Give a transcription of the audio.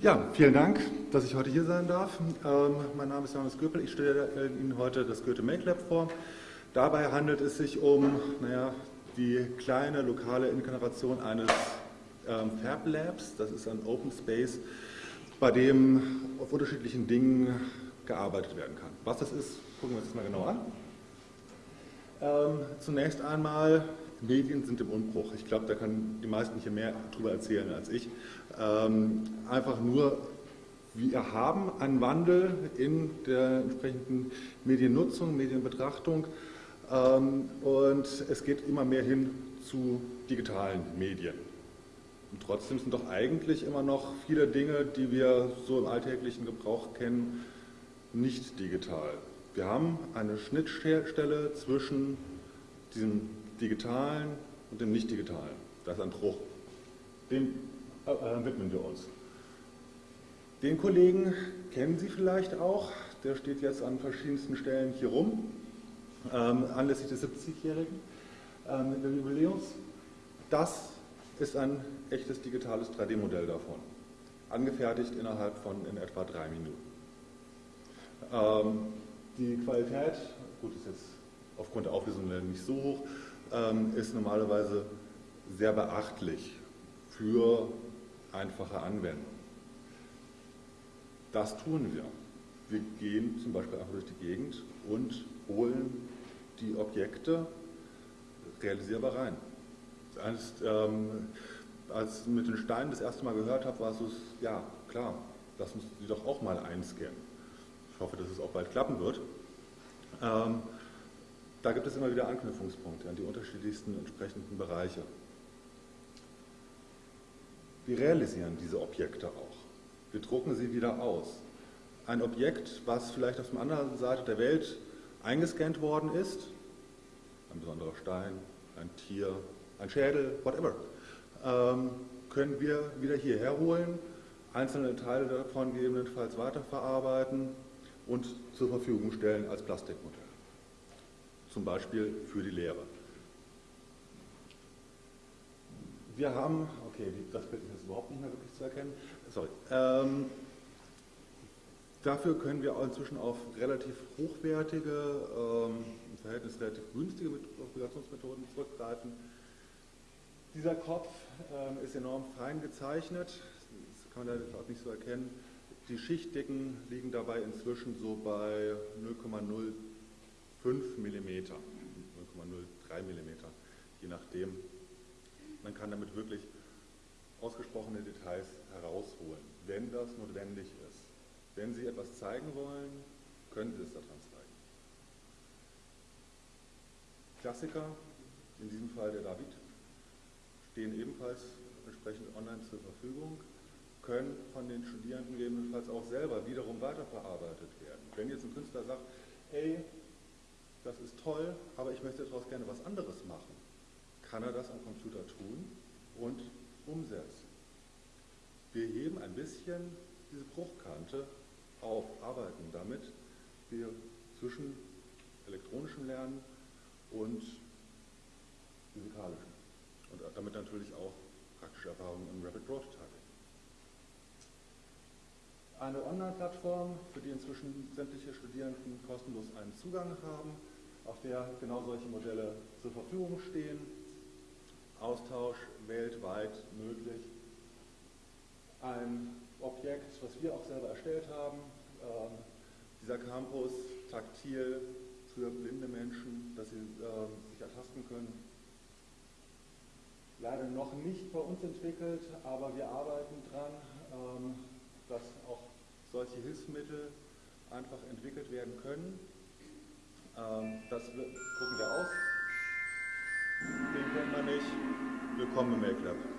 Ja, vielen Dank, dass ich heute hier sein darf. Ähm, mein Name ist Johannes Göpel. Ich stelle Ihnen heute das Goethe Make Lab vor. Dabei handelt es sich um naja, die kleine lokale Inkarnation eines ähm, Fab Labs. Das ist ein Open Space, bei dem auf unterschiedlichen Dingen gearbeitet werden kann. Was das ist, gucken wir uns das mal genau an. Ähm, zunächst einmal, Medien sind im Umbruch. Ich glaube, da können die meisten hier mehr darüber erzählen als ich. Ähm, einfach nur, wir haben einen Wandel in der entsprechenden Mediennutzung, Medienbetrachtung ähm, und es geht immer mehr hin zu digitalen Medien. Und trotzdem sind doch eigentlich immer noch viele Dinge, die wir so im alltäglichen Gebrauch kennen, nicht digital. Wir haben eine Schnittstelle zwischen diesem digitalen und dem nicht digitalen. Da ist ein Bruch. Dem äh, äh, widmen wir uns. Den Kollegen kennen Sie vielleicht auch, der steht jetzt an verschiedensten Stellen hier rum, ähm, anlässlich des 70-jährigen ähm, Jubiläums. Das ist ein echtes digitales 3D-Modell davon, angefertigt innerhalb von in etwa drei Minuten. Ähm, die Qualität, gut, ist jetzt aufgrund der Auflösung nicht so hoch, ähm, ist normalerweise sehr beachtlich für einfache Anwendung. Das tun wir. Wir gehen zum Beispiel einfach durch die Gegend und holen die Objekte realisierbar rein. Als, ähm, als ich mit den Steinen das erste Mal gehört habe, war es so, ja klar, das müssen Sie doch auch mal einscannen. Ich hoffe, dass es auch bald klappen wird. Ähm, da gibt es immer wieder Anknüpfungspunkte an die unterschiedlichsten entsprechenden Bereiche. Wir realisieren diese Objekte auch. Wir drucken sie wieder aus. Ein Objekt, was vielleicht auf der anderen Seite der Welt eingescannt worden ist, ein besonderer Stein, ein Tier, ein Schädel, whatever, ähm, können wir wieder hierher holen, einzelne Teile davon gegebenenfalls weiterverarbeiten und zur Verfügung stellen als Plastikmodell. Zum Beispiel für die Lehre. Wir haben, okay, das Bild ist jetzt überhaupt nicht mehr wirklich zu erkennen, sorry. Ähm, dafür können wir inzwischen auf relativ hochwertige, ähm, im Verhältnis relativ günstige Operationsmethoden zurückgreifen. Dieser Kopf ähm, ist enorm fein gezeichnet, das kann man auch nicht so erkennen. Die Schichtdicken liegen dabei inzwischen so bei 0,05 mm, 0,03 mm, je nachdem, man kann damit wirklich ausgesprochene Details herausholen, wenn das notwendig ist. Wenn Sie etwas zeigen wollen, können Sie es daran zeigen. Klassiker, in diesem Fall der David, stehen ebenfalls entsprechend online zur Verfügung, können von den Studierenden gegebenenfalls auch selber wiederum weiterverarbeitet werden. Wenn jetzt ein Künstler sagt, hey, das ist toll, aber ich möchte daraus gerne was anderes machen, kann er das am Computer tun und umsetzen. Wir heben ein bisschen diese Bruchkante auf, arbeiten damit wir zwischen elektronischem Lernen und physikalischem und damit natürlich auch praktische Erfahrungen im Rapid Prototyping. Eine Online-Plattform, für die inzwischen sämtliche Studierenden kostenlos einen Zugang haben, auf der genau solche Modelle zur Verfügung stehen Austausch weltweit möglich. Ein Objekt, was wir auch selber erstellt haben, äh, dieser Campus taktil für blinde Menschen, dass sie äh, sich ertasten können. Leider noch nicht bei uns entwickelt, aber wir arbeiten dran, ähm, dass auch solche Hilfsmittel einfach entwickelt werden können. Ähm, das gucken wir aus. Den kennen wir nicht. Willkommen im Make Lab.